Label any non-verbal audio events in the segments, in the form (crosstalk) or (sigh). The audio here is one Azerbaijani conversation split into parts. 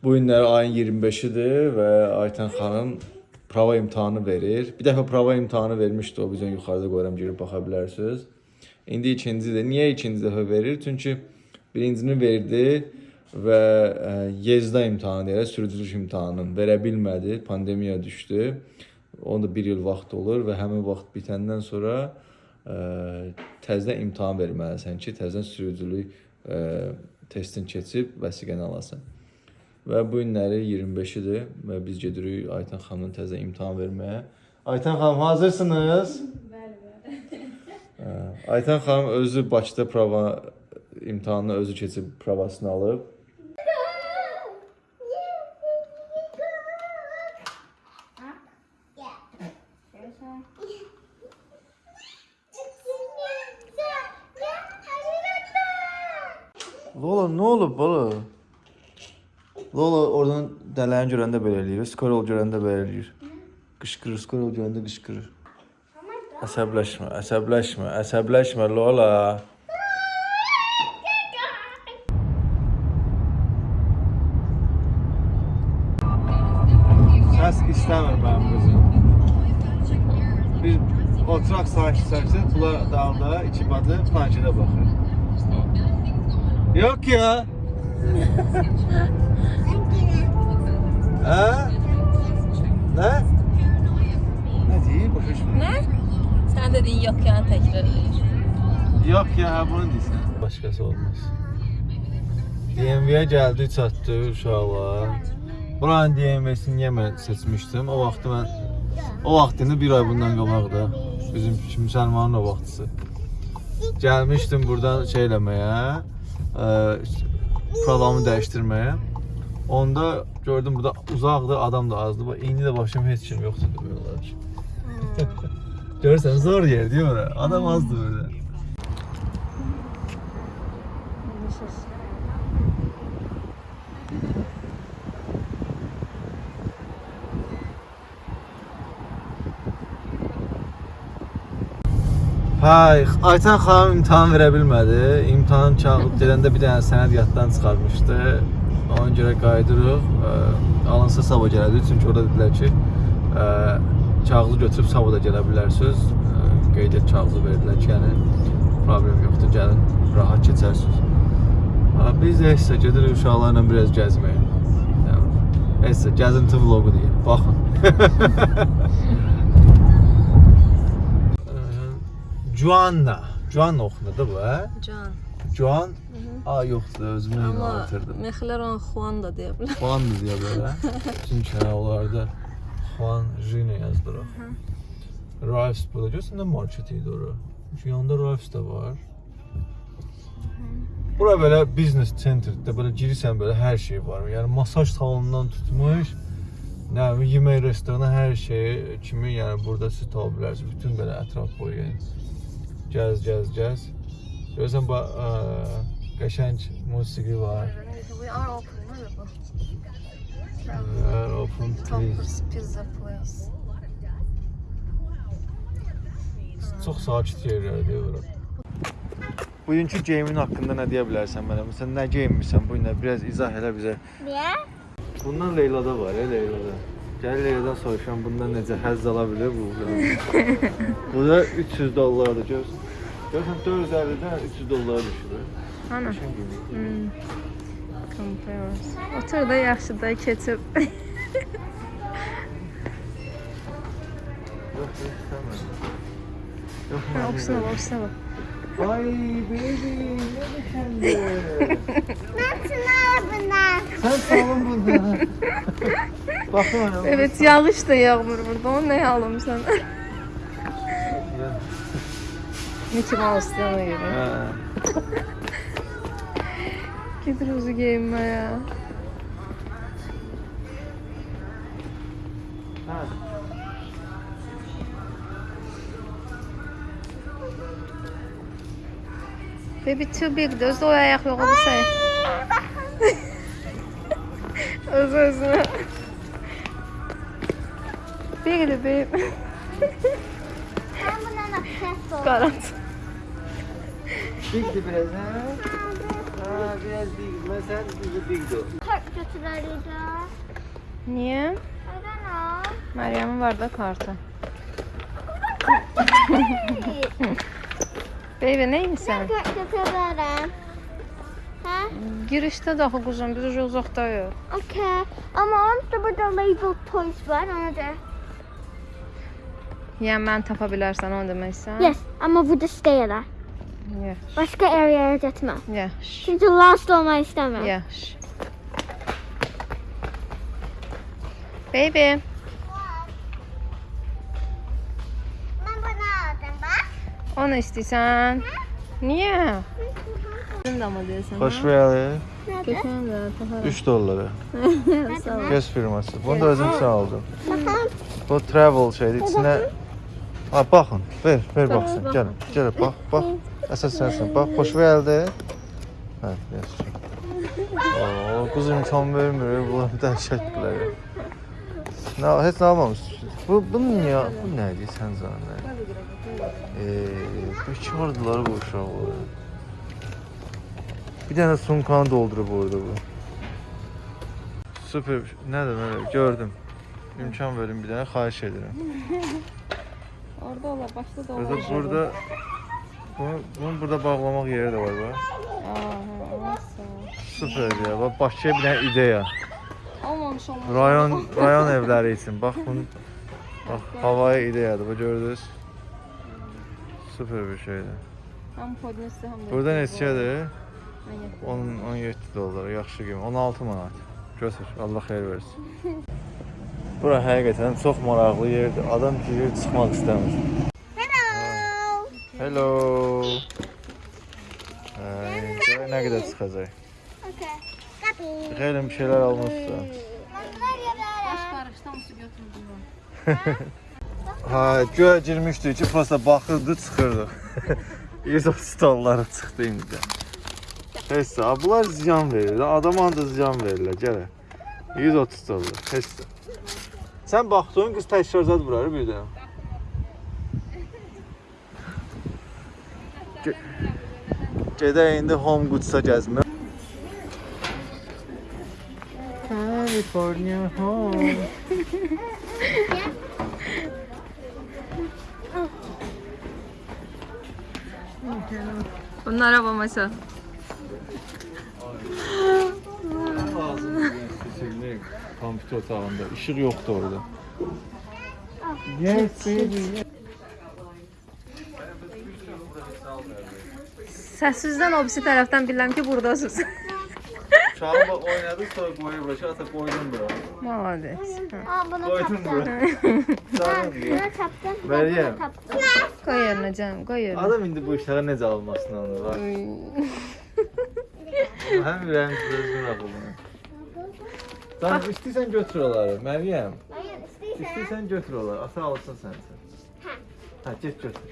Bu günləri ayın 25-idir və Aytən xanım prava imtahanı verir. Bir dəfə prava imtahanı vermişdi, o bizdən yuxarıda qoyuram, girib baxa bilərsiniz. İndi ikincidir. Niyə ikinci dəfə verir? Çünki birincini verdi və ə, yezda imtahanı deyirlər, sürücülük imtahanını verə bilmədi, pandemiya düşdü. Onun da 1 il vaxt olur və həmin vaxt bitəndən sonra ə, təzədən imtahan verməlisən ki, təzədən sürücülük ə, testini keçib vəsiqəni alasan. Və bu günləri 25-idir və biz gedirik Aytən xanımın təzə imtahan verməyə. Aytən xanım hazırsınız? Bəli, bəli. Hə, Aytən xanım özü Bakıda prova imtahanını özü keçib provasını alıb. Lola nə olub bala? Lola oradan dələni görəndə belə eləyir, skorol görəndə belə eləyir. Qışqırır, skorol görəndə qışqırır. Əsəbləşmə, əsəbləşmə, əsəbləşmə Lola. Səs istəmir mənim qızım. Biz oturaq sakit-sakit, bunlar dağda, iki bacı planşetə baxır. Yok ya. Sən dediyin yox yəni təkrar edir. Yok ya bunu deyirsən. Başqası olmaz. DMV-yə gəldi, çatdı uşaqlar. Buranın DMV-sini seçmişdim? O vaxtı mən o vaxt indi bir ay bundan qabaqda bizim müsəlmanın o vaxtısı. Gəlmişdim buradan şey eləməyə, ə, provamı dəyişdirməyə. Onda gördüm burada uzaqdır, adam da azdı. Bax indi də başım heç kim yoxdur demək olar ki. Görürsən zor yer deyir ora. Adam azdı burada. Hay, Aytan xanım imtahan verə bilmədi. İmtahan kağıt gedəndə bir dənə sənəd yaddan çıxarmışdı. Ona görə qayıdırıq. Alınsa sabah gələcək çünki orada dedilər ki, ə, kağızı götürüb sabah da gələ bilərsiniz. Ə, Qeydiyyat kağızı verdilər ki, yəni problem yoxdur, gəlin, rahat keçərsiniz. Biz də isə gedirik uşaqlarla biraz gəzməyə. Nəysə, gəzinti vloqu deyil. Baxın. Joanna. Joanna oxunur da bu, hə? Can. Joan. A yoxdur, özümü Amma inandırdım. mexlər onu Xuan da deyə bilər. Juan mı deyə belə? (laughs) Çünki hə, onlarda Juan Jino yazılır. Ralphs burada görürsən də market idi ora. Çünki yanında Ralphs da var. Bura belə business centerdə belə girirsən belə hər şey var. Yəni masaj salonundan tutmuş, nə yemək restoranı hər şey kimi, yəni burada siz tapa bilərsiniz. Bütün belə ətraf boyu yəni. Gəz, gəz, gəz. Görürsən bu ə, qəşəng musiqi var. We are open? Ə, Open please. Toppers Pizza Place. Çox sakit yerlərdir bura. Bugünkü geyimin haqqında nə deyə bilərsən mənə? Məsələn, nə geyinmisən bu günlər? Biraz izah elə bizə. Niyə? Bundan Leylada var, ya Leylada. Gəl Leyladan soruşam bundan necə həzz ala bilir bu. (laughs) bu da 300 dollardır görürsən. Görürsən 450-dən 300 dollara düşür. Ana. Hmm. Compares. Otur da yaxşı da keçib. (laughs) Yox, yox, istəmirəm. Yox, Ha, mən oxusuna bilmirəm. bax, oxusuna bax. Ay, baby, nə düşündün? Nasıl bunlar? Sən salın burada. (laughs) Baxın ona. Evet, yağış da yağmur burada. Onu nə alımsan? Mickey Mouse yana görə. Hə. Gedir özü geyinməyə. Hə. Baby too big. Özü o ayaq yox oldu sən. Öz özünə. Bigli baby. Ben buna nasıl Qarant. Bigdi biraz, hə? Ha, biraz değil. Mesela bizi bildi. Kart götürürdü. Niye? I don't know. Meryem'in var da kartı. Baby neymişsən? Kart götürürüm. Ha? Girişdə də axı quzum, biz ucu uzaqdayıq. Okay. Ama orada burada label toys var. Ona da. Yəni mən tapa bilərsən onu deməksən? Yes. Ama burada stayla. Yaxşı. Başka area'ya gitme. Yaxşı. Çünkü lost olmayı istemiyorum. Yaxşı. Baby, Ben bunu aldım bak. onu istəyirsən? Niyə? Sən də mı deyirsən? Xoş gəldin. Götürən də taparam. 3 dollara. Sağ ol. Göz firması. Bunu da özüm aldım. Bakalım. Bu travel şeydir. İçinə Ha baxın. Ver, ver baxsın. Gəlin. Gəl bax, bax. Əsas sənsən. Bax, xoş gəldin. Hə, yaxşı. Oo, qız imkan vermir. Bunlar dəhşətdirlər. ya. Nə, heç nə almamışsınız. Bu, bu niyə? Bu nədir sən zənə? Eee, bekardılar bu uşaqlar. Bir dənə sumkanı doldurub orada bu. Süper. Nədir, nədir? Gördüm. İmkan verin bir dənə, xahiş edirəm. Orada ola, başda da Burada, burada bunu, bunu burada bağlamaq yeri də var bax. Aha, Süper ya. Bax Bakıya bir dənə ideya. Olmamış olmamış. Rayon rayon evləri üçün. Bax bunu bax havaya ideyadır. Bu gördünüz? Süper bir şeydir. Həm podnesi, həm də. Burada neçədir? Mən 10 17 dollar. Yaxşı qiymət. 16 manat. Götür. Allah xeyir versin. Bura həqiqətən çox maraqlı yerdir. Adam girir, çıxmaq istəmir. Hello. Hello. Ay, görək nə qədər çıxacaq. Okay. Copy. Xeyli bir şeylər almışsan. Bunlar yaparım. qarışdan su götürdüm. Ha, göyə girmişdik ki, prosta baxırdı, çıxırdı. 130 dollara çıxdı indi. Heç də, bunlar ziyan verir. Adama da ziyan verirlər, gələ. 130 dollar, heç də. Sən baxdın, qız təşkilat vurar bir də. Jedi in Home Goods such as California home. yeah. oh. Bunun araba maça. Kampüt otağında. Işık yoktu orada. Yes, baby. Səssizdən o birisi tərəfdən bilirəm ki, buradasınız. (laughs) Uşağı bak oynadı sonra koydum bura. Koydum taptım. (laughs) bura. Diye. Bunu taptım. Meryem. Bunu taptım. Qoy yerinə canım, qoy yerinə. Adam indi bu işlere necə almasını anlar. Bak. Hem ürəyim düzgün ağılını. Tamam istəyirsən götür onları. Məryəm. İstəyirsən. Götür onları. Ata alsın sənsən. Ha. Ha get götür.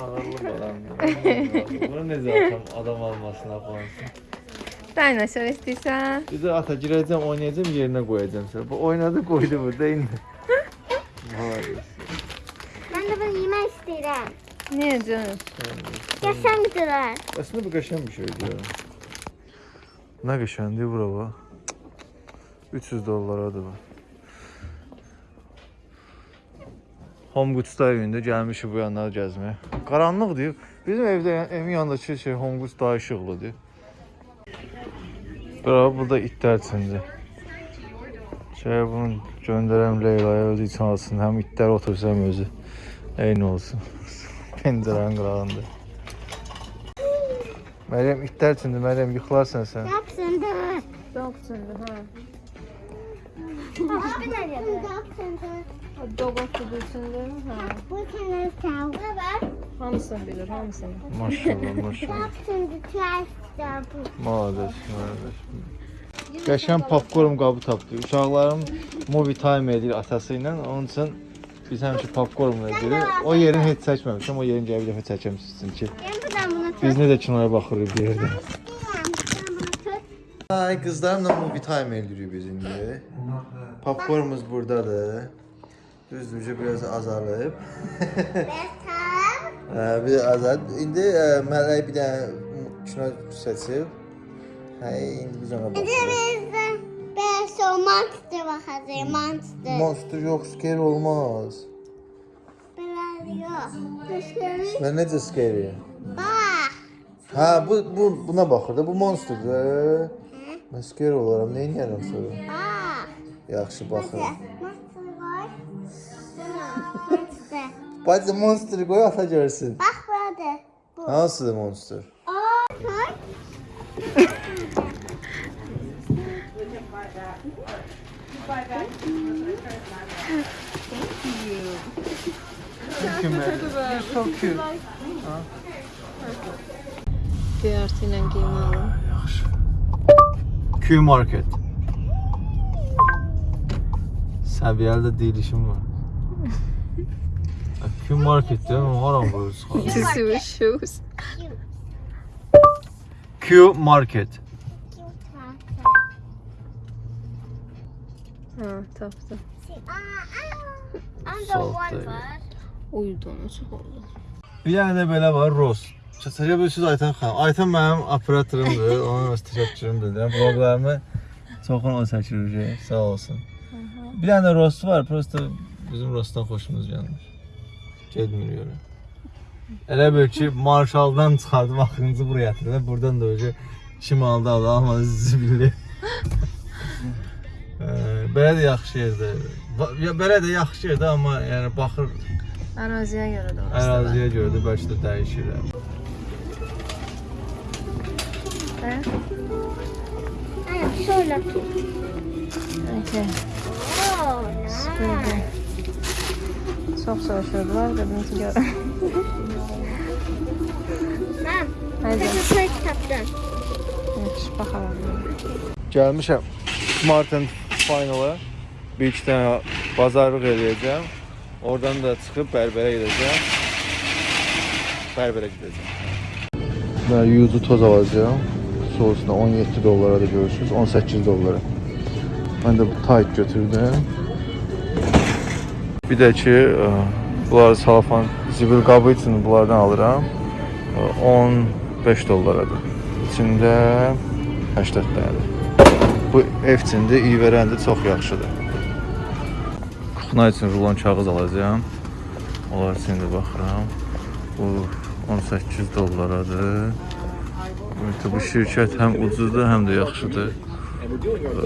Ağırlı balam. Bunu necə atam adam almasına qoyansın. Dinosaur istəyirsən? Bir də ata girəcəm, oynayacağım, yerinə qoyacağım səni. Bu oynadı, qoydu burada indi. Vay. (laughs) Ben de bunu yemek istedim. Niyə canım? Yaşam güzel. Aslında bu qəşəng bir şeydir ya. Nə qəşəngdir bura bax. 300 dollaradır bu. Home Goods-da evində gəlmişik bu yanları gəzməyə. Qaranlıqdır. Bizim evdə evin yanındakı şey Goods daha işıqlıdır. Bura burada itlər üçündür. Şey bunu göndərəm Leyla'ya özü üçün alsın. Həm itlər otursa həm özü. Eyni olsun. (laughs) Pəncərənin qırağında. Məryəm itlər üçündür. Məryəm yıxılarsan sən. Yapsın da. Dog üçündür, hə. Abi ne yapıyor? Yapsın da. Dog otudu üçündür, hə. Bu kenarı çal. Ne var? Hamısını bilir, hamısını. Maşallah, (laughs) maşallah. Malades, malades. Qəşəng popkorn qabı tapdı. Uşaqlarım movie time edir atası ilə. Onun üçün biz həmişə popkorn edirik. O yerini heç çəkməmişəm. O yerini gəlib bir dəfə çəkəm sizin ki. Biz necə kinoya baxırıq bir yerdə. Ay qızlarımla movie time edirik biz indi. Popkornumuz burdadır. Düzdür, biraz azalıb. Bir azad. İndi ə, mələk bir dənə kino seçib. Hə, indi biz ona baxırıq. Ben so monster bakacağım monster. Monster yox, scary olmaz. Yok. Dışarı Və necə scary? bak. Hə, bu bu buna baxır da, bu monsterdir. Mən scary olaram, nə edirəm sonra? Bak. Yaxşı baxıram. Monster var. (laughs) Monster. Bacı monsteri qoy ata görsün. Bak burada. Bu. Hansıdır monster? Aa, bak. Çok cute. Göyərti ilə qiymə alın. Yaxşı. Q Market. Səviyyəli də deyilişim var. Q Market deyəm, haram qoyursun. Tissue shoes. Q Market. Ha, tapdım. I'm the Salt one değil. var. Uyudum, çox oldu. Bir dənə də belə var, Ross. Çəkə bilirsiniz Aytan xanım. Aytan mənim operatorumdur, onun öz təşəkkürümdür. Yəni vloglarımı çoxunu o çəkir, sağ olsun. Bir dənə də Ross var, prosta bizim Rossdan xoşumuz gəlmir. Getmir görə. Elə bil ki, Marşaldan çıxardım axırıncı buraya gətirdim. Buradan da öcə kim aldı aldı, almadı zibilli. (laughs) Belə də yaxşı yerdir. Belə də yaxşı yerdir, amma yəni baxır Əraziyə görə də var. əraziyə görə də bəlkə də dəyişir. Hə? Ay, şöyle tut. Okay. Oo, Böyle. Çox soruşurdular, dedim ki görəm. Mam, Haydi, sen de tapdın. yaxşı, baxaram. Gəlmişəm Martin Finala. Bir iki dənə bazarlıq eləyəcəm. Oradan da çıxıb bərbərə gedəcəm. Bərbərə gedəcəm. Və yuzu toz alacağam. Sousuna 17 dollara da görürsünüz. 18 dollara. Mən də bu tayt götürdüm. Bir də ki, ə, bunları salafan zibil qabı üçün bunlardan alıram. Ə, 15 dollaradır. İçində 80 dənədir. Bu ev içində iyi verəndə çox yaxşıdır. Kuxna üçün rulon kağız alacağam. Onlar üçün də baxıram. Bu 18 dollaradır. Ümumiyyətlə bu şirkət həm ucuzdur, həm də yaxşıdır.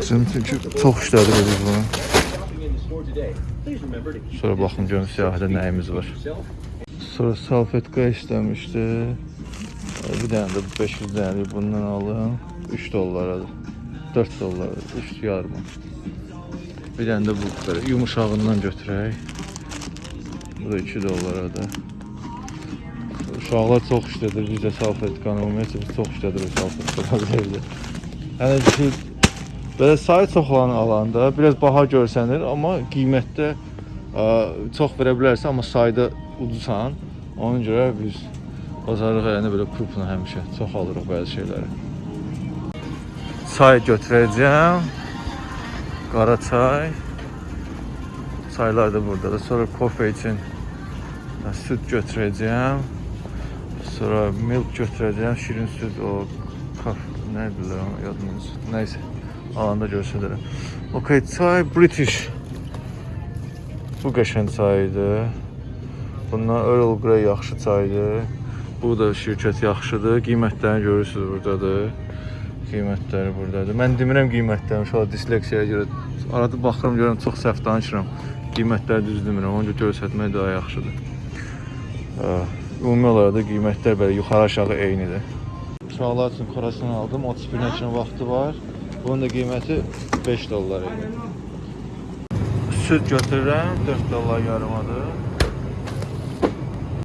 Çünki çox işlədir biz bunu. Sonra baxın görüm siyahıda nəyimiz var. Sonra salfetka işləmişdi. Bir dənə də 500 dənəlik bundan alım. 3 dollaradır. 4 dollar, 3 yarım. Bir dənə də bu belə yumuşağından götürək. Bu da 2 dollaradır. Uşaqlar çox işlədir bizə salfetkanı, ümumiyyətlə biz çox işlədirik salfetkanı evdə. Yəni ki, belə sayı çox olan alanda biraz baha görsənir, amma qiymətdə ə, çox verə bilərsən, amma sayda ucuzsan. Ona görə biz bazarlıq yəni belə kupla həmişə çox alırıq bəzi şeyləri. Çay götürəcəm. Qara çay. Çaylar da buradadır. Sonra kofe üçün süd götürəcəm. Sonra milk götürəcəm. Şirin süd o kaf nədir o yadımız. Nəysə. Alanda. Okay, çay British. Bu qəşəng çaydır. Bundan Earl Grey yaxşı çaydır. Bu da şirkət yaxşıdır. Qiymətlərini görürsüz burdadır. Qiymətləri burdadır. Mən demirəm qiymətlərini, uşaq disleksiyaya görə arada baxıram görürəm çox səhv danışıram. Qiymətləri düz demirəm. Ona görə göstərmək daha yaxşıdır. Ümumi olaraq da qiymətlər belə yuxarı-aşağı eynidir. Uşaqlar üçün xorasını aldım. 31-nə kimi vaxtı var. Bunun da qiyməti 5 dollar idi. Süd götürürəm, 4 dollar yarımadır.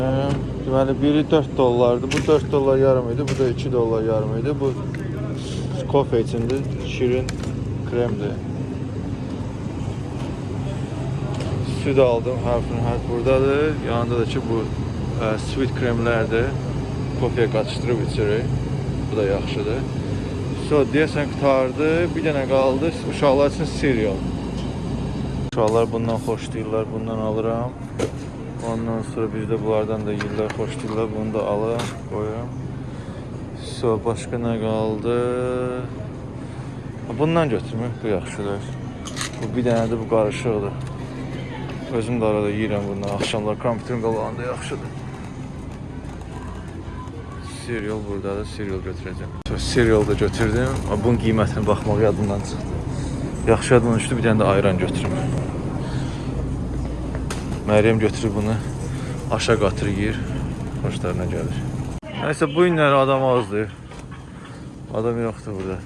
Ee, Deməli biri 4 dollardı. Bu 4 dollar yarım idi. Bu da 2 dollar yarım idi. Bu kofe içindi. Şirin kremdir. Süd aldım. Hərfin hərf buradadır. Yanında da ki bu ə, sweet kremlərdir. Kofeyə qatışdırıb içirik. Bu da yaxşıdır. So, deyəsən qutardı. Bir dənə qaldı. Uşaqlar üçün cereal. Uşaqlar bundan xoşlayırlar. Bundan alıram. Ondan sonra biz də bunlardan da yeyirlər, xoşlayırlar. Bunu da alım, qoyuram. So, başqa nə qaldı? Bundan götürmək bu yaxşıdır. Bu bir dənə də bu qarışıqdır. Özüm də arada yeyirəm bundan. Axşamlar kompüterin qabağında yaxşıdır. Cereal buradadır. Cereal götürəcəm. So, cereal da götürdüm. Bunun qiymətini baxmaq yadımdan çıxdı. Yaxşı yadımdan düşdü. Bir dənə də ayran götürüm. Məryəm götürüb bunu aşağı qatır yeyir. Xoşlarına gəlir. Nəysə bu günlər adam azdır. Adam yoxdur burada.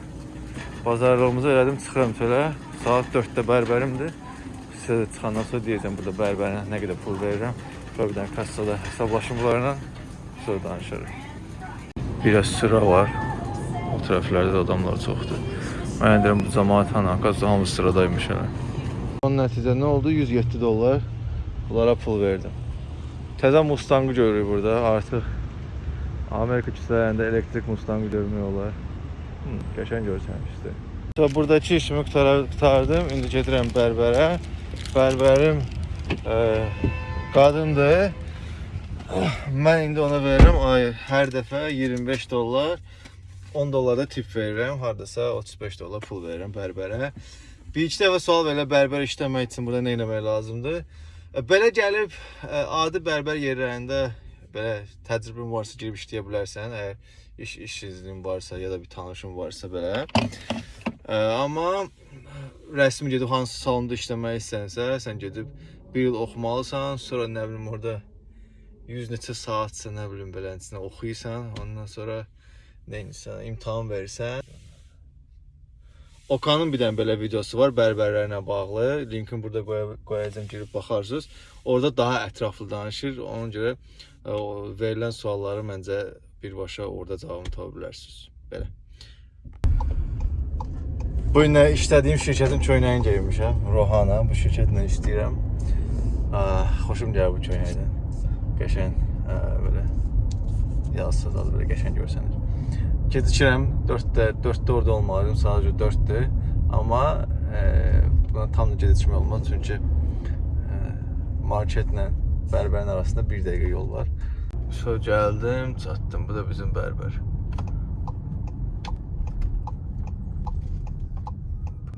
Bazarlığımızı elədim, çıxıram çölə. Saat 4-də bərbərimdir. Sizə də çıxandan sonra deyəcəm burada bərbərə nə qədər pul verirəm. Sonra bir dənə kassada hesablaşım bunlarla. Sonra danışarıq. Biraz sıra var. O tərəflərdə də adamlar çoxdur. Mən deyirəm bu cəmaət hanı, qazı hamısı sıradaymış hələ. Onun nəticə nə oldu? 107 dollar. Bunlara pul verdim. Təzə Mustang'ı görürük burada. Artıq Amerika küçələrində elektrik Mustang'ı görmək olar. Hı, qəşəng görsənmişdi. Buradakı işimi qutardım. İndi gedirəm bərbərə. Bərbərim e, qadındır. Mən indi ona verirəm ay hər dəfə 25 dollar 10 dollar da tip verirəm. Hardasa 35 dollar pul verirəm bərbərə. Bir iki dəfə sual verirlər bərbər işləmək üçün burada nə etmək lazımdır? E, Belə gəlib e, adi bərbər yerlərində belə təcrübən varsa girib işləyə bilərsən, əgər iş iş iznin varsa ya da bir tanışın varsa belə. E, amma rəsmi gedib hansı salonda işləmək istəsən, sən gedib bir il oxumalısan, sonra nə bilim orada 100 neçə saatsa nə bilim belənçinə oxuyursan, ondan sonra nə edirsən, imtahan verirsən. Okanın bir dənə belə videosu var bərbərlərlə bağlı. Linkini burada qoya- qoyacağam, girib baxarsınız. Orada daha ətraflı danışır. Ona görə ə, o verilən sualları məncə birbaşa orada cavabını tapa bilərsiniz. Belə. Bu gün işlədiyim şirkətin köynəyini geyinmişəm. Rohana bu şirkətlə işləyirəm. Ah, xoşum gəlir bu köynəkdən. Qəşəng ə, belə yazsız az belə qəşəng görsənir. Gecikirəm 4-də, 4-də orada olmalıydım, sadəcə 4-dür. Amma e, buna tam da gecikmək olmaz çünki e, marketlə bərbərin arasında 1 dəqiqə yol var. So gəldim, çatdım. Bu da bizim bərbər.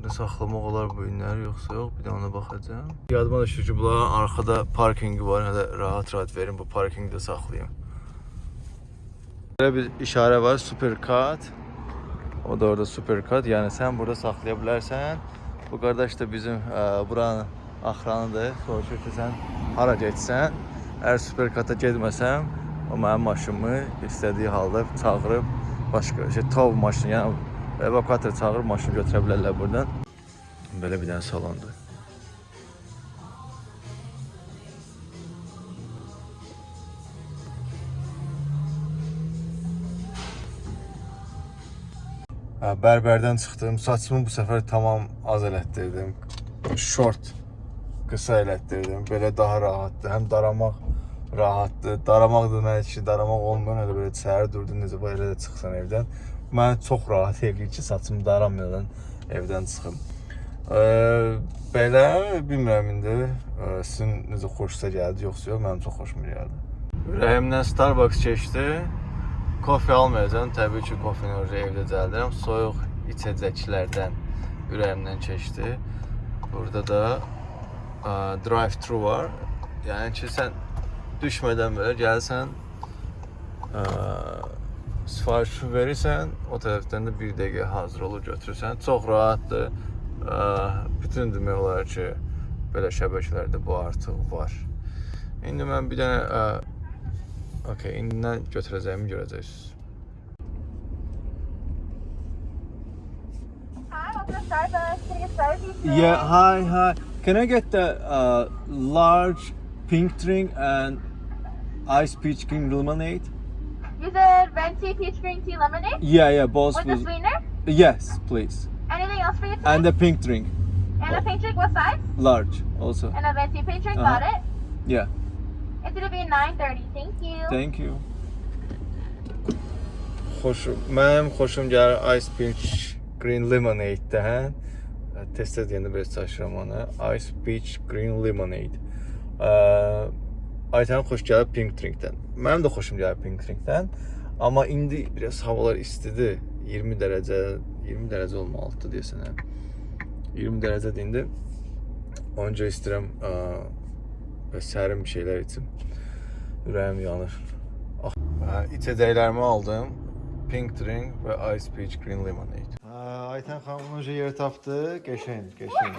Burada saxlamaq olar bu günləri yoxsa yox, bir də ona baxacağam. Yadıma düşür ki, bunların arxada parkingi var, hələ rahat-rahat verin bu parkingdə saxlayım. Belə bir işarə var, supercut. O da orada supercut. Yəni sən burada saxlaya bilərsən. Bu qardaş da bizim ə, buranın axranıdır. Soruşur ki, sən hara getsən, əgər supercuta getməsəm, o mənim maşınımı istədiyi halda çağırıb başqa şey tav maşını, yəni evakuator çağırıb maşını götürə bilərlər buradan. Belə bir dənə salondur. Hə, bərbərdən çıxdım. Saçımı bu səfər tamam az elətdirdim. Short qısa elətdirdim. Belə daha rahatdır. Həm daramaq rahatdır. Daramaq da mənə ki, daramaq olmayan elə belə səhər durdun necə var elə də çıxsan evdən. Mənə çox rahat eləyir ki, saçımı daramadan evdən çıxım. Ə, belə bilmirəm indi ə, sizin necə xoşunuza gəldi yoxsa yox, mənim çox xoşuma gəldi. Ürəyimdən Starbucks keçdi. Kofe almayacağam. Təbii ki, kofeni orada evdə cəldirəm. Soyuq içəcəklərdən ürəyimdən keçdi. Burada da ə, drive-thru var. Yəni ki, sən düşmədən belə gəlsən, ə, sifarişi verirsən, o tərəfdən də 1 dəqiqə hazır olur götürürsən. Çox rahatdır. Ə, bütün demək olar ki, belə şəbəkələrdə bu artıq var. İndi mən bir dənə ə, Okay, indi nə götürəcəyimi görəcəksiniz. Hi, welcome to Starbucks. Can I get started with you? Yeah, hi, hi. Can I get the uh, large pink drink and ice peach green lemonade? You said venti peach green tea lemonade Yeah, yeah, both with a please. sweetener. Yes, please. Anything else for you today? And the pink drink, And a pink drink, what size? large also. And a venti pink drink, Uh-huh. got it. Yeah, It's gonna be 9:30. Thank you. thank you. Xoşum, mənim xoşum gəlir Ice Peach Green Lemonade-dən. Tez-tez deyəndə belə çaşıram ona. Ice Peach Green Lemonade. Aytənin xoş gəlir Pink Drink-dən. Mənim də xoşum gəlir Pink Drink-dən. Amma indi biraz havalar istidir. 20 dərəcə, 20 dərəcə olmalıdır deyəsən. hə. 20 dərəcədir indi. Onca istəyirəm ə, və sərin bir şeylər içim. Ürəyim yanır. Ah, Hə, içəcəklərimi aldım. Pink drink və Ice Peach Green Lemonade. Hə, Aytən xanım önce yer tapdı. Qəşəng, qəşəng.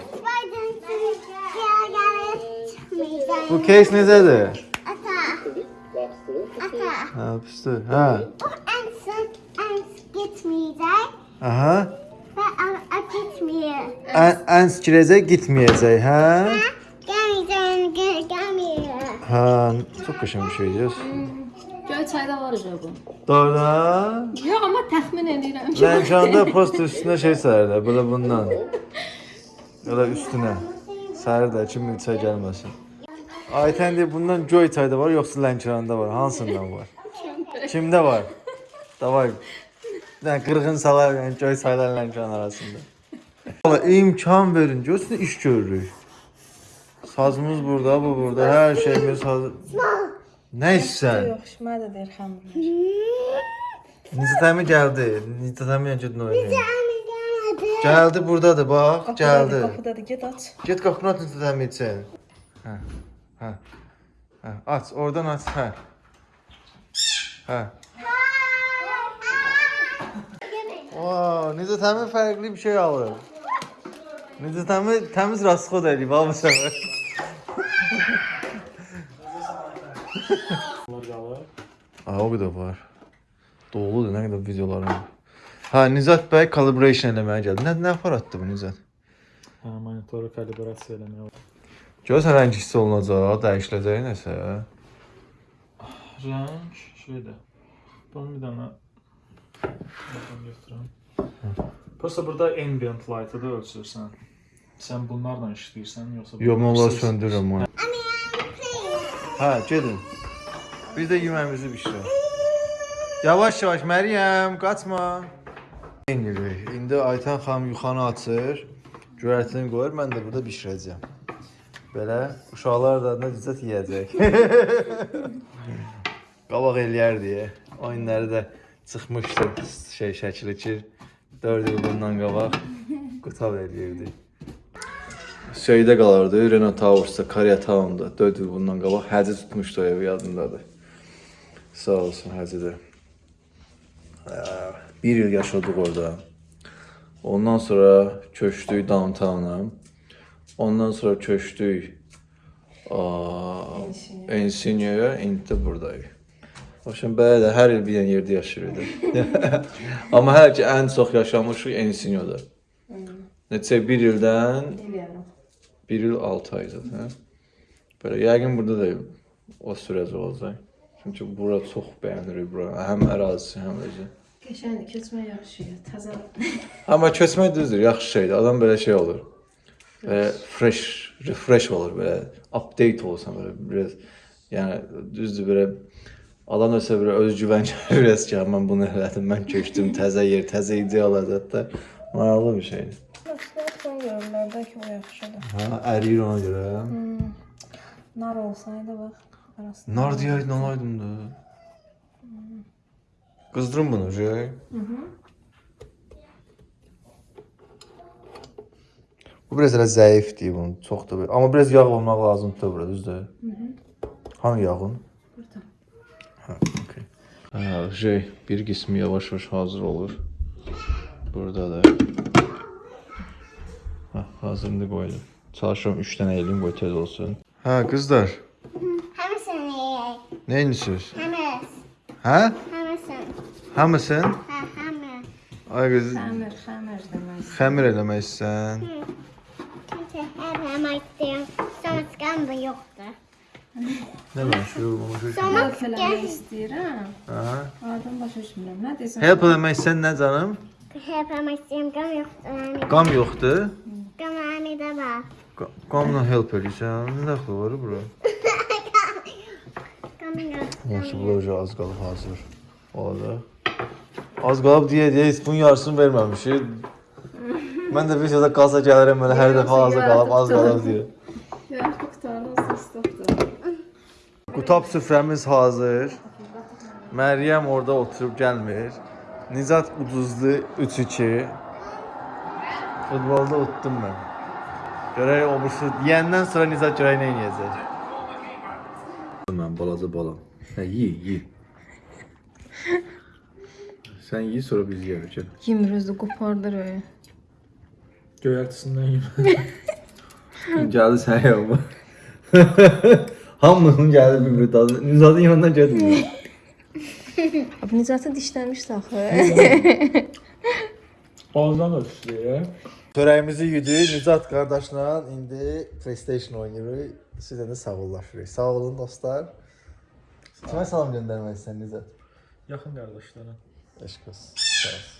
Bu case necədir? Ata. Ata. Hə, pisdir. Hə. O en son en gitmeyecek Aha. ve a- a gitmiyor. Ən, ən sikirəcək getməyəcək, hə? Gelmeyeceğim, gel- gelmiyor. Hə, çox qəşəng bir şeydir. Göyçayda var acaba bu. Doğru. Yox, amma təxmin edirəm ki. Lənkanda post üstünə şey sərdə, belə bundan. Elə üstünə. Sərdə ki, milçə gəlməsin. Aytən deyir, bundan göy çayda var, yoxsa Lənkəranda var? Hansından var? Kimdə var? Davay. Nə qırğın salar, yəni göy çaylar Lənkəran arasında. Valla imkan verin, görsün iş görürük. Sazımız burada, bu burada, hər şeyimiz hazır. Nə istsən? Yox, mən də deyir xəmir. Nizətəmi gəldi. Nizətəmi yəni gedin oynayın. Gəldi burdadır bax, gəldi. Qapıdadır, get aç. Get qapını aç üçün. Hə. Hə. Hə, aç, oradan aç, hə. Hə. Wow, Nizətəmi fərqli bir şey alır. Nizətəmi təmiz rasxod eləyib, ha bu səfər. Aa, o qədər var. Doludur, nə qədər videolarım var. Ha, Nizat bəy calibration eləməyə gəldi. Nə nə aparatdı bu Nizat? Hə, monitoru kalibrasiya eləmək olar. Görsən rəng hiss olunacaq, dəyişiləcək nəsə. Rəng şeydə. Bunu bir dənə buradan götürəm. Prosta burada ambient light-ı da ölçürsən. Sən bunlarla işləyirsən yoxsa Yox, mən onları Siz- söndürürəm onu. Hə, gedin. Biz də yeməyimizi bişirək. Yavaş yavaş Məryəm, qaçma. İndi indi Aytan xanım yuxanı açır. Göyərtini qoyur, mən də burada bişirəcəm. Belə uşaqlar da necə yeyəcək. (laughs) Qabaq eləyər deyə. O günləri də çıxmışdı şey şəkli ki 4 il bundan qabaq qutab eləyirdi. Şeydə qalardı, Renault Towers'da, Korea Town'da 4 il bundan qabaq həci tutmuşdu o evi yadındadır. Sağ olsun həci də. Bir il yaşadıq orada. Ondan sonra köçdük downtown'a. Ondan sonra köçdük Ensinyo'ya, indi buradayıq. Başım belə də hər il bir dənə yerdə yaşayırdıq. (laughs) Amma hələ ki ən çox yaşamışıq Ensinyo'da. Neçə bir ildən. Bir il 6 ay zaten. Böyle yəqin burada da o sürəcə olacaq. Çünki bura çox bəyənirik bura. Həm ərazisi, həm özü. Qəşəngdir, keçmək yaxşıdır. Təzə. Amma köçmək düzdür, yaxşı şeydir. Adam belə şey olur. Belə fresh, refresh olur belə. Update olsan belə biraz yəni düzdür belə adam ölsə belə özgüvən gəlir (laughs) biraz ki, mən bunu elədim, mən köçdüm, (laughs) təzə yer, təzə ideal ədətdə. Maraqlı bir şeydir. Son görürlərdə ki, o yaxşıdır. Ha, əriyir ona görə. Nar olsaydı bax, arasında. Nar deyəydin alaydım da. Qızdırın bunu, şey. Bu biraz elə zəifdir bunun, çox da belə. Amma biraz yağ olmaq lazımdır da bura, düzdür? Hanı yağın? Burada. Ha, okey. Ha, şey, bir qismi yavaş-yavaş hazır olur. Burada da. Ha, hazırını qoydum. Çalışıram 3 dənə eləyim, qoy tez olsun. Hə, qızlar, Hamısını ye. nə edirsiniz? Hamıs. Hə? Hamısın. Ha, hamı. Ay qız, Xəmir, xəmir demək. xəmir eləmək istəyirsən. Kimse her hemen istiyor. Sonra çıkan da yoktu. Nə məşhur, məşhur. Sonra Help eləmək istəyirəm. Hə? Oradan başa düşmürəm. Nə desən? Help eləmək istəyirsən nə canım? istiyorum. Gam yoktu. Yani. Qam yoxdur. Hani de var. Qa- Qamla help eləyirsən. Nə dəxli var bura? (laughs) Gam yoktu. Yaxşı, bu az qalıb hazır. Olacaq. Az qalıb deyə deyə heç bunun yarısını verməmişik. Mən də bir şeydə qalsa gəlirəm elə hər dəfə hazır qalıb, az qalıb deyə. Yox, qutarlı olsa istokdur. Qutab süfrəmiz hazır. Məryəm orada oturub gəlmir. Nizat uduzdu 3-2. Futbolda utdum mən. Görək o birisi deyəndən sonra Nizat görək nə edəcək. Mən balaca balam. Hə, yi, yi. Sən yi sonra biz yeyək. Gəl. Yemir özü qopardır öyle. Göyərtisindən yeyim. Gəldi sən (laughs) yapma. (laughs) Hamının gəldi bir-bir dadı. Nizatın yanından getmir. (laughs) Abi Nicatı dişləmişdi axı. Ağızdan da düşdü. Çörəyimizi yedik. Nizat qardaşla indi PlayStation oynayırıq. Sizə də sağollaşırıq. Sağ olun dostlar. Kimə salam göndərmək istəyirsən Nizat? Yaxın qardaşlara. Eşq olsun. Sağ ol.